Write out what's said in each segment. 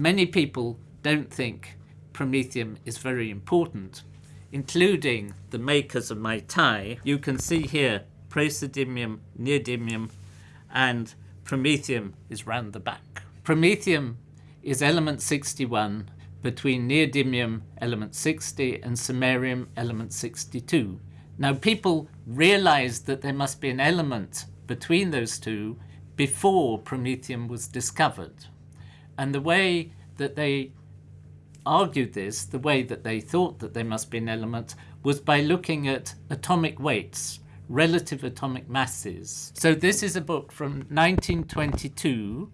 many people don't think promethium is very important, including the makers of my tie. You can see here praseodymium, neodymium, and promethium is round the back. Promethium is element 61 between neodymium element 60 and samarium element 62. Now people realized that there must be an element between those two before promethium was discovered. And the way that they argued this, the way that they thought that there must be an element, was by looking at atomic weights, relative atomic masses. So this is a book from 1922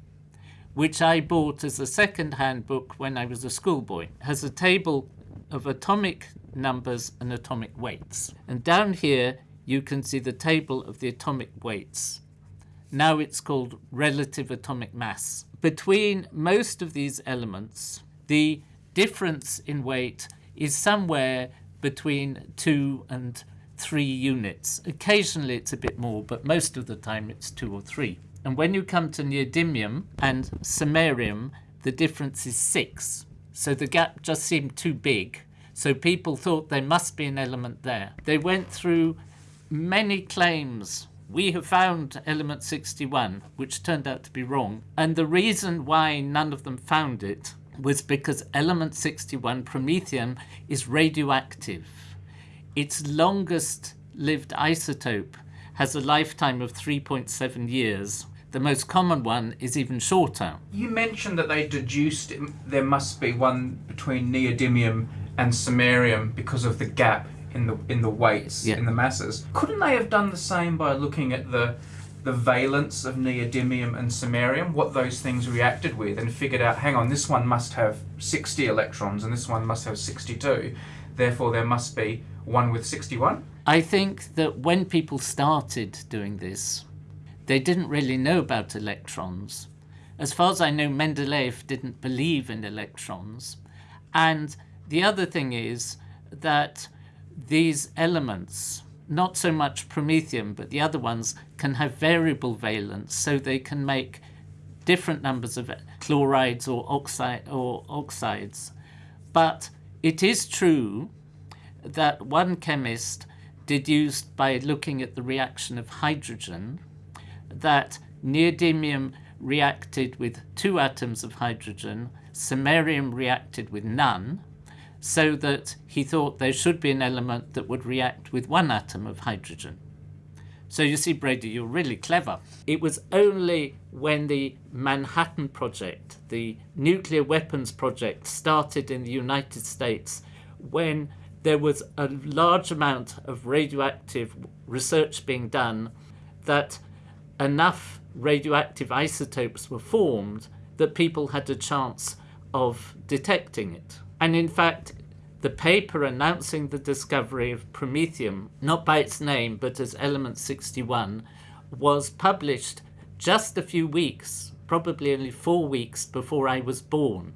which I bought as a second-hand book when I was a schoolboy. It has a table of atomic numbers and atomic weights. And down here you can see the table of the atomic weights. Now it's called relative atomic mass. Between most of these elements, the difference in weight is somewhere between 2 and 3 units. Occasionally it's a bit more, but most of the time it's 2 or 3. And when you come to neodymium and samarium, the difference is six. So the gap just seemed too big. So people thought there must be an element there. They went through many claims. We have found element 61, which turned out to be wrong. And the reason why none of them found it was because element 61, promethium, is radioactive. Its longest lived isotope has a lifetime of 3.7 years, the most common one is even shorter. You mentioned that they deduced there must be one between neodymium and samarium because of the gap in the in the weights, yeah. in the masses. Couldn't they have done the same by looking at the the valence of neodymium and samarium, what those things reacted with, and figured out, hang on, this one must have 60 electrons and this one must have 62. Therefore, there must be one with 61? I think that when people started doing this, they didn't really know about electrons. As far as I know, Mendeleev didn't believe in electrons. And the other thing is that these elements, not so much promethium, but the other ones, can have variable valence, so they can make different numbers of chlorides or, oxide, or oxides. But it is true that one chemist deduced by looking at the reaction of hydrogen that neodymium reacted with two atoms of hydrogen, samarium reacted with none, so that he thought there should be an element that would react with one atom of hydrogen. So you see, Brady, you're really clever. It was only when the Manhattan Project, the nuclear weapons project, started in the United States, when there was a large amount of radioactive research being done, that enough radioactive isotopes were formed that people had a chance of detecting it. And in fact, the paper announcing the discovery of promethium, not by its name, but as element 61, was published just a few weeks, probably only four weeks before I was born.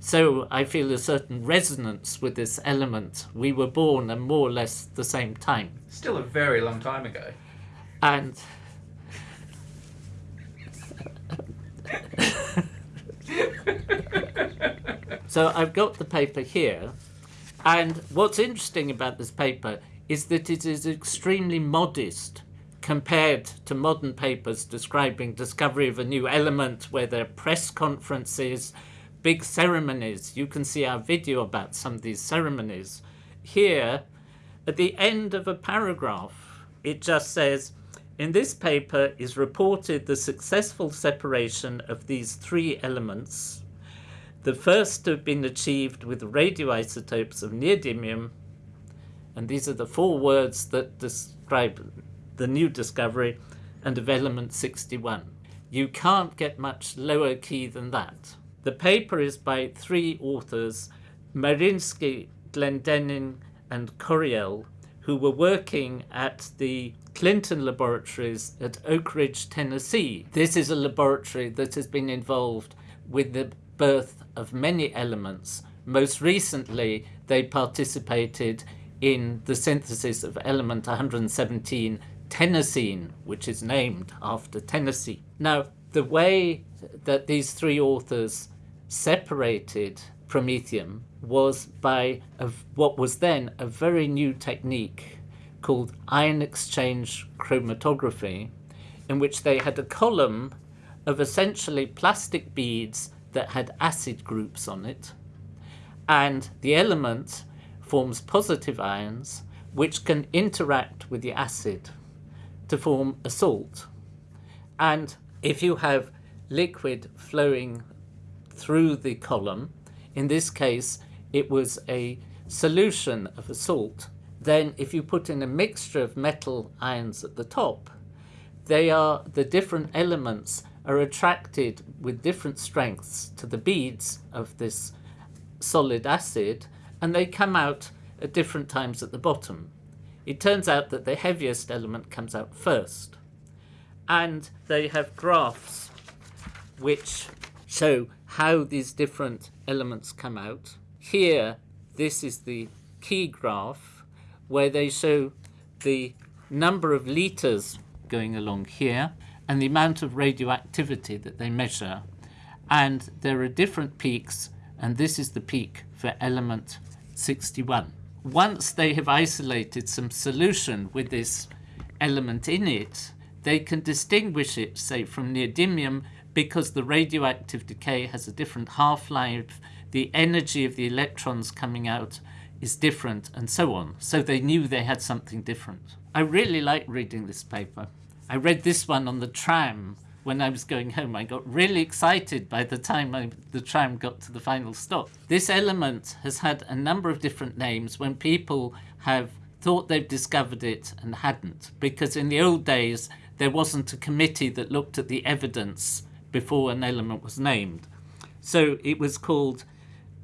So I feel a certain resonance with this element. We were born at more or less the same time. Still a very long time ago. And so I've got the paper here, and what's interesting about this paper is that it is extremely modest compared to modern papers describing discovery of a new element where there are press conferences, big ceremonies. You can see our video about some of these ceremonies. Here, at the end of a paragraph, it just says, in this paper is reported the successful separation of these three elements. The first to have been achieved with radioisotopes of neodymium, and these are the four words that describe the new discovery, and of element 61. You can't get much lower key than that. The paper is by three authors, Marinsky, Glendenin, and Coryell, who were working at the Clinton Laboratories at Oak Ridge, Tennessee. This is a laboratory that has been involved with the birth of many elements. Most recently, they participated in the synthesis of element 117, tennessine, which is named after Tennessee. Now, the way that these three authors separated promethium was by a, what was then a very new technique called ion exchange chromatography, in which they had a column of essentially plastic beads that had acid groups on it, and the element forms positive ions which can interact with the acid to form a salt. And if you have liquid flowing through the column, in this case it was a solution of a salt, then if you put in a mixture of metal ions at the top, they are the different elements are attracted with different strengths to the beads of this solid acid and they come out at different times at the bottom. It turns out that the heaviest element comes out first. And they have graphs which show how these different elements come out. Here, this is the key graph where they show the number of liters going along here and the amount of radioactivity that they measure. And there are different peaks, and this is the peak for element 61. Once they have isolated some solution with this element in it, they can distinguish it, say, from neodymium because the radioactive decay has a different half-life, the energy of the electrons coming out is different, and so on. So they knew they had something different. I really like reading this paper. I read this one on the tram when I was going home. I got really excited by the time I, the tram got to the final stop. This element has had a number of different names when people have thought they've discovered it and hadn't, because in the old days there wasn't a committee that looked at the evidence before an element was named. So it was called,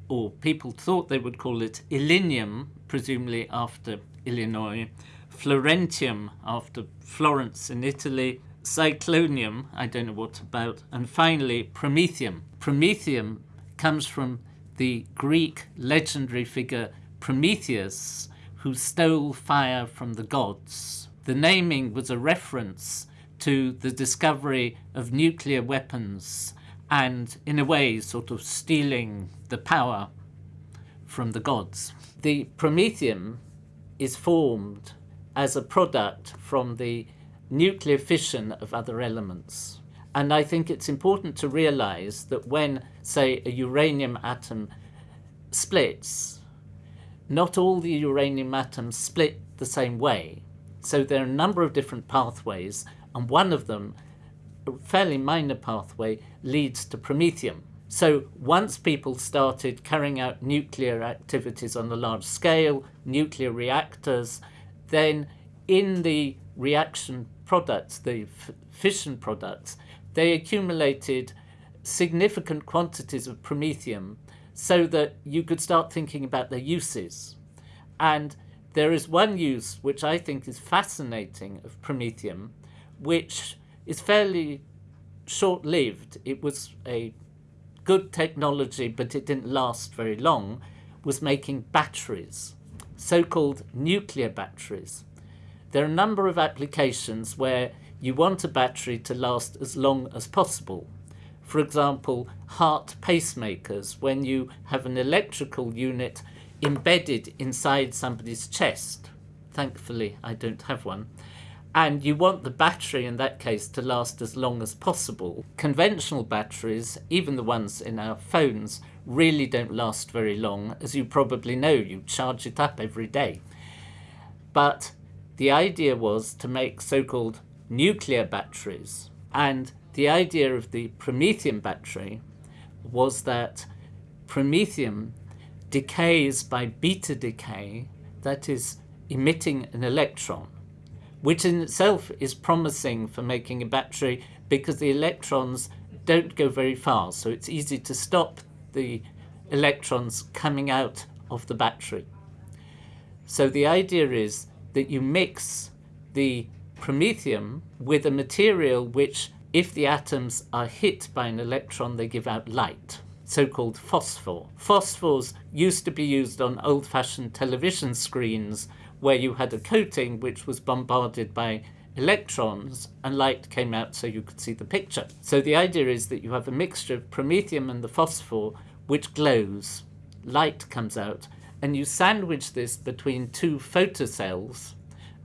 or people thought they would call it Illinium, presumably after Illinois, Florentium after Florence in Italy, Cyclonium, I don't know what about, and finally Promethium. Promethium comes from the Greek legendary figure Prometheus, who stole fire from the gods. The naming was a reference to the discovery of nuclear weapons and, in a way, sort of stealing the power from the gods. The Promethium is formed as a product from the nuclear fission of other elements. And I think it's important to realize that when, say, a uranium atom splits, not all the uranium atoms split the same way. So there are a number of different pathways, and one of them, a fairly minor pathway, leads to promethium. So once people started carrying out nuclear activities on a large scale, nuclear reactors, then in the reaction products, the fission products, they accumulated significant quantities of promethium so that you could start thinking about their uses. And there is one use which I think is fascinating of promethium, which is fairly short-lived. It was a good technology, but it didn't last very long, was making batteries so-called nuclear batteries. There are a number of applications where you want a battery to last as long as possible. For example, heart pacemakers, when you have an electrical unit embedded inside somebody's chest. Thankfully, I don't have one. And you want the battery in that case to last as long as possible. Conventional batteries, even the ones in our phones, really don't last very long. As you probably know, you charge it up every day. But the idea was to make so-called nuclear batteries. And the idea of the promethium battery was that promethium decays by beta decay, that is emitting an electron, which in itself is promising for making a battery because the electrons don't go very far, so it's easy to stop the electrons coming out of the battery. So the idea is that you mix the promethium with a material which, if the atoms are hit by an electron, they give out light, so-called phosphor. Phosphors used to be used on old-fashioned television screens where you had a coating which was bombarded by electrons and light came out so you could see the picture. So the idea is that you have a mixture of promethium and the phosphor which glows. Light comes out and you sandwich this between two photocells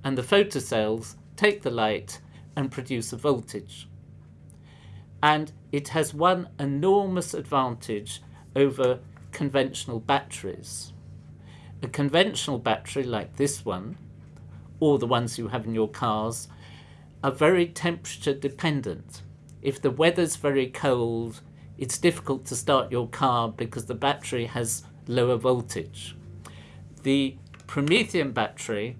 and the photocells take the light and produce a voltage. And it has one enormous advantage over conventional batteries. A conventional battery like this one, or the ones you have in your cars, are very temperature dependent. If the weather's very cold, it's difficult to start your car because the battery has lower voltage. The Promethium battery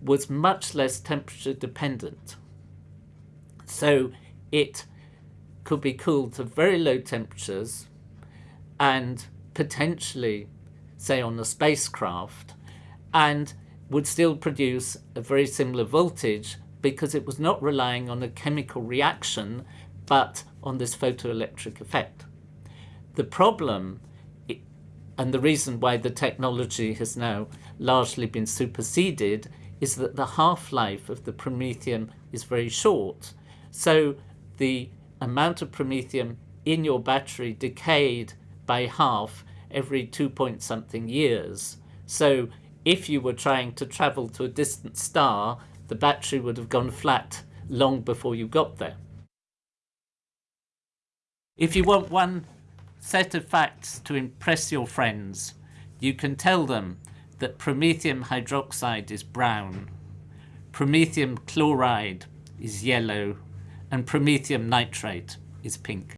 was much less temperature dependent. So it could be cooled to very low temperatures and potentially, say on a spacecraft, and would still produce a very similar voltage because it was not relying on a chemical reaction but on this photoelectric effect. The problem and the reason why the technology has now largely been superseded is that the half-life of the promethium is very short. So the amount of promethium in your battery decayed by half every two point something years. So if you were trying to travel to a distant star, the battery would have gone flat long before you got there. If you want one set of facts to impress your friends, you can tell them that promethium hydroxide is brown, promethium chloride is yellow, and promethium nitrate is pink.